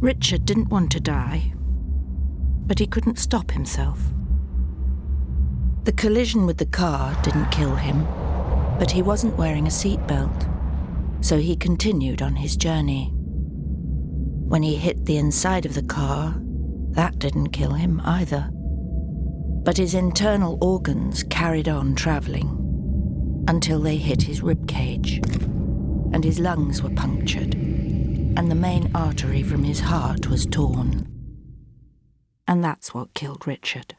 Richard didn't want to die, but he couldn't stop himself. The collision with the car didn't kill him, but he wasn't wearing a seatbelt, so he continued on his journey. When he hit the inside of the car, that didn't kill him either. But his internal organs carried on travelling until they hit his rib cage, and his lungs were punctured, and the main artery from his heart was torn. And that's what killed Richard.